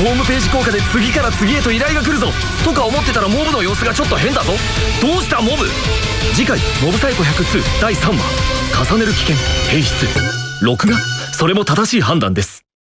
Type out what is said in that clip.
ホームページ効果で次から次へと依頼が来るぞ。とか思ってたらモブの様子がちょっと変だぞ。どうしたモブ？次回「モブサイコ102」第3話。重ねる危険変質録画？それも正しい判断です。